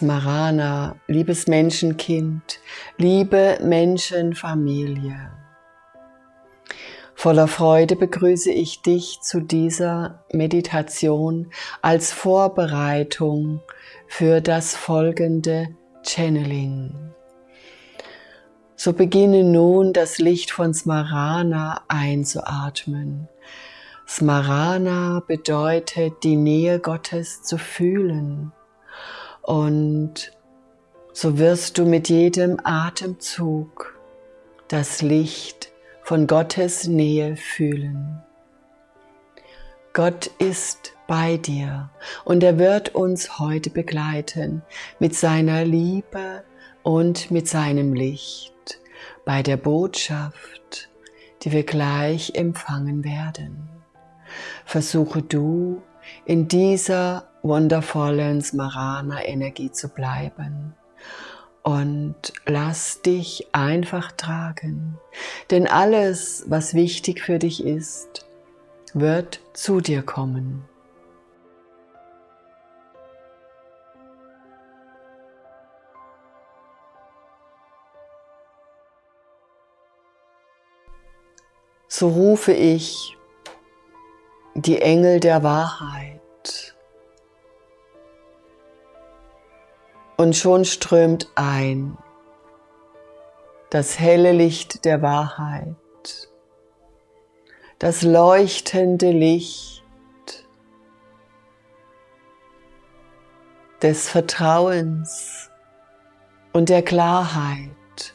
Smarana, liebes Menschenkind, liebe Menschenfamilie. Voller Freude begrüße ich dich zu dieser Meditation als Vorbereitung für das folgende Channeling. So beginne nun das Licht von Smarana einzuatmen. Smarana bedeutet die Nähe Gottes zu fühlen und so wirst du mit jedem Atemzug das Licht von Gottes Nähe fühlen. Gott ist bei dir und er wird uns heute begleiten mit seiner Liebe und mit seinem Licht bei der Botschaft, die wir gleich empfangen werden. Versuche du in dieser wundervollen Smarana-Energie zu bleiben. Und lass dich einfach tragen, denn alles, was wichtig für dich ist, wird zu dir kommen. So rufe ich die Engel der Wahrheit Und schon strömt ein das helle Licht der Wahrheit, das leuchtende Licht des Vertrauens und der Klarheit.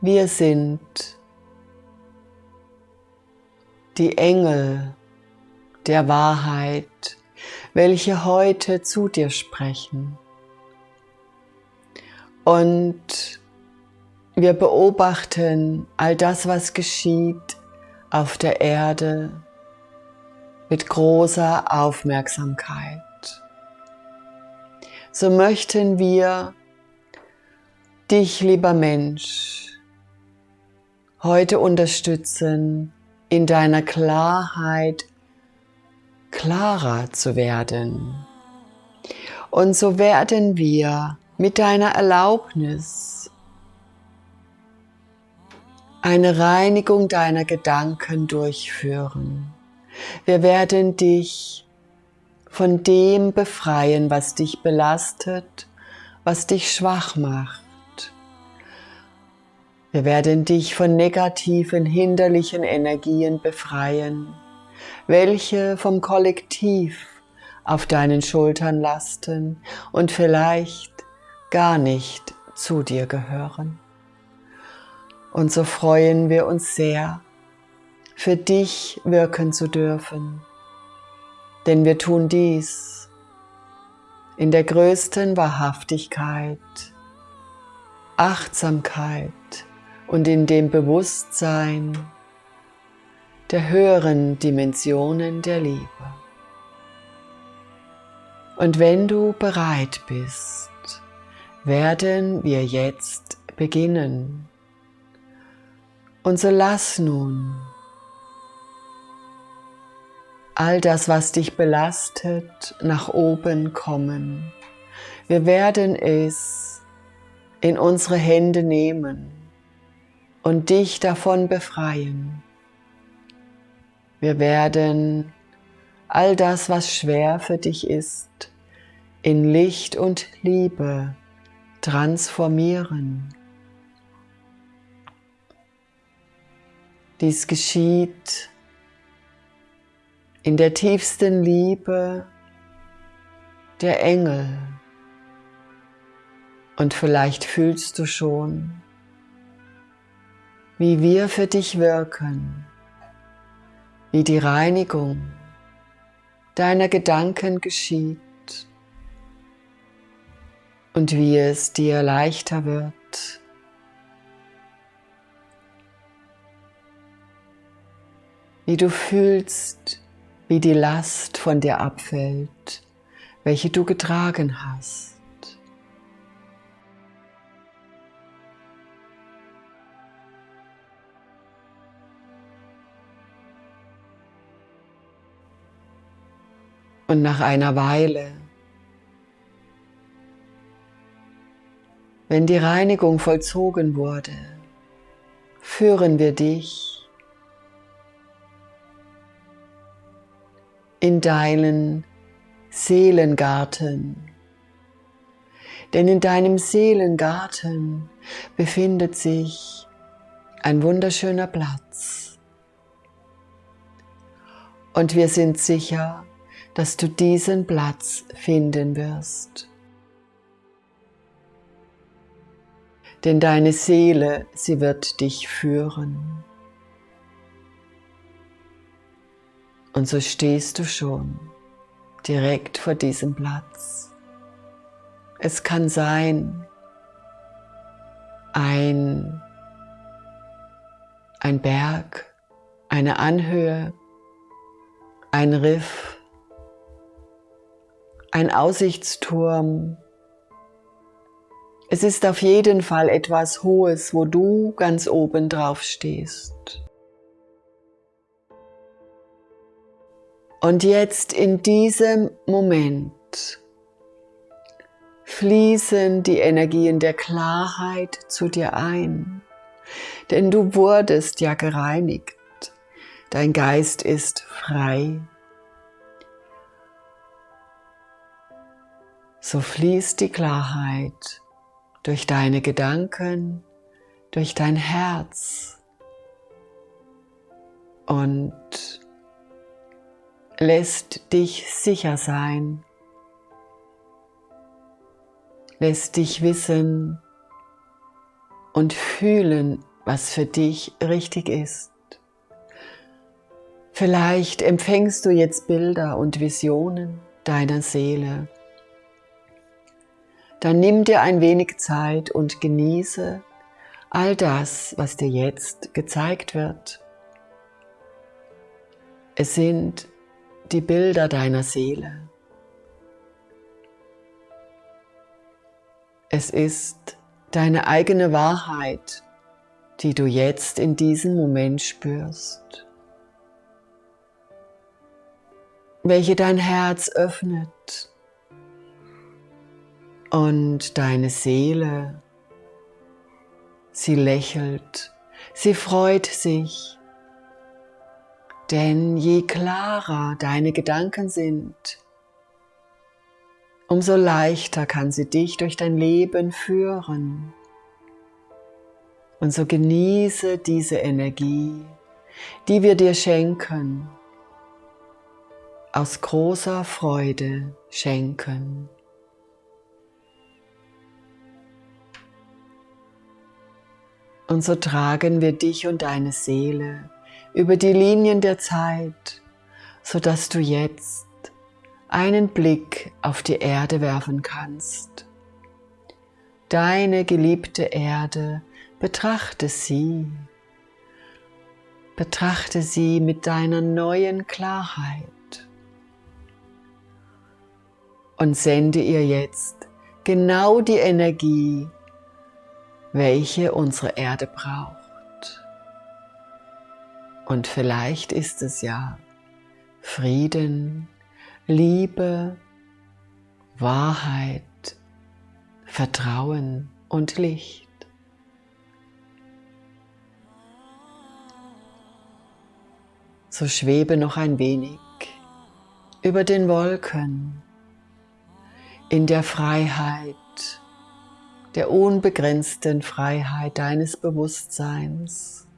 Wir sind die Engel der Wahrheit welche heute zu dir sprechen. Und wir beobachten all das, was geschieht auf der Erde mit großer Aufmerksamkeit. So möchten wir dich, lieber Mensch, heute unterstützen in deiner Klarheit klarer zu werden. Und so werden wir mit deiner Erlaubnis eine Reinigung deiner Gedanken durchführen. Wir werden dich von dem befreien, was dich belastet, was dich schwach macht. Wir werden dich von negativen, hinderlichen Energien befreien welche vom Kollektiv auf deinen Schultern lasten und vielleicht gar nicht zu dir gehören. Und so freuen wir uns sehr, für dich wirken zu dürfen, denn wir tun dies in der größten Wahrhaftigkeit, Achtsamkeit und in dem Bewusstsein, der höheren Dimensionen der Liebe. Und wenn du bereit bist, werden wir jetzt beginnen. Und so lass nun all das, was dich belastet, nach oben kommen. Wir werden es in unsere Hände nehmen und dich davon befreien. Wir werden all das, was schwer für dich ist, in Licht und Liebe transformieren. Dies geschieht in der tiefsten Liebe der Engel. Und vielleicht fühlst du schon, wie wir für dich wirken wie die Reinigung deiner Gedanken geschieht und wie es dir leichter wird, wie du fühlst, wie die Last von dir abfällt, welche du getragen hast. Und nach einer Weile wenn die Reinigung vollzogen wurde, führen wir dich in deinen Seelengarten. Denn in deinem Seelengarten befindet sich ein wunderschöner Platz. Und wir sind sicher, dass du diesen Platz finden wirst. Denn deine Seele, sie wird dich führen. Und so stehst du schon direkt vor diesem Platz. Es kann sein, ein, ein Berg, eine Anhöhe, ein Riff, ein Aussichtsturm. Es ist auf jeden Fall etwas Hohes, wo du ganz oben drauf stehst. Und jetzt in diesem Moment fließen die Energien der Klarheit zu dir ein, denn du wurdest ja gereinigt. Dein Geist ist frei. So fließt die Klarheit durch deine Gedanken, durch dein Herz und lässt dich sicher sein, lässt dich wissen und fühlen, was für dich richtig ist. Vielleicht empfängst du jetzt Bilder und Visionen deiner Seele. Dann nimm dir ein wenig Zeit und genieße all das, was dir jetzt gezeigt wird. Es sind die Bilder deiner Seele. Es ist deine eigene Wahrheit, die du jetzt in diesem Moment spürst, welche dein Herz öffnet und deine Seele, sie lächelt, sie freut sich denn je klarer deine Gedanken sind, umso leichter kann sie dich durch dein Leben führen. Und so genieße diese Energie, die wir dir schenken, aus großer Freude schenken. Und so tragen wir dich und deine Seele über die Linien der Zeit, sodass du jetzt einen Blick auf die Erde werfen kannst. Deine geliebte Erde, betrachte sie. Betrachte sie mit deiner neuen Klarheit und sende ihr jetzt genau die Energie, welche unsere Erde braucht. Und vielleicht ist es ja Frieden, Liebe, Wahrheit, Vertrauen und Licht. So schwebe noch ein wenig über den Wolken in der Freiheit, der unbegrenzten Freiheit deines Bewusstseins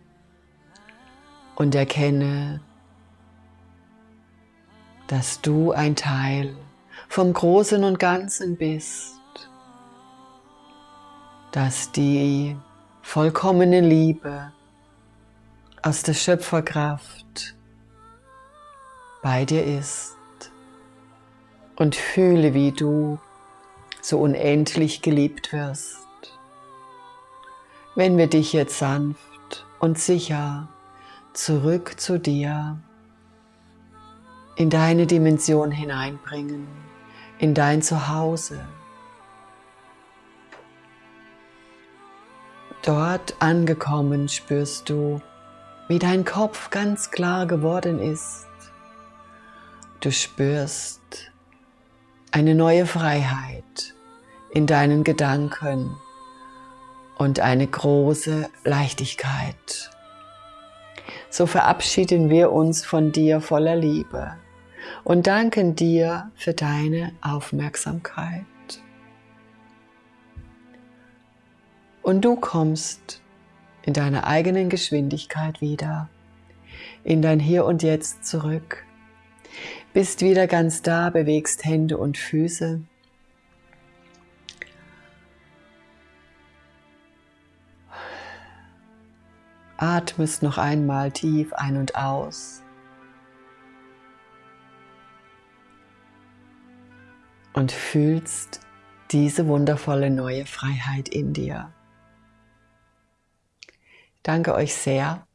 und erkenne, dass du ein Teil vom Großen und Ganzen bist, dass die vollkommene Liebe aus der Schöpferkraft bei dir ist. Und fühle, wie du so unendlich geliebt wirst. Wenn wir dich jetzt sanft und sicher zurück zu dir, in deine Dimension hineinbringen, in dein Zuhause. Dort angekommen spürst du, wie dein Kopf ganz klar geworden ist. Du spürst eine neue Freiheit in deinen Gedanken und eine große Leichtigkeit. So verabschieden wir uns von dir voller Liebe und danken dir für deine Aufmerksamkeit. Und du kommst in deiner eigenen Geschwindigkeit wieder, in dein Hier und Jetzt zurück, bist wieder ganz da, bewegst Hände und Füße. Atmest noch einmal tief ein und aus. Und fühlst diese wundervolle neue Freiheit in dir. Danke euch sehr,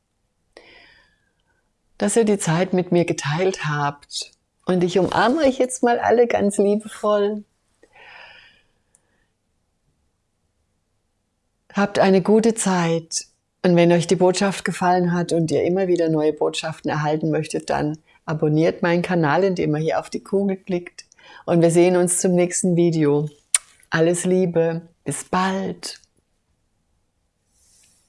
dass ihr die Zeit mit mir geteilt habt. Und ich umarme euch jetzt mal alle ganz liebevoll. Habt eine gute Zeit. Und wenn euch die Botschaft gefallen hat und ihr immer wieder neue Botschaften erhalten möchtet, dann abonniert meinen Kanal, indem ihr hier auf die Kugel klickt. Und wir sehen uns zum nächsten Video. Alles Liebe. Bis bald.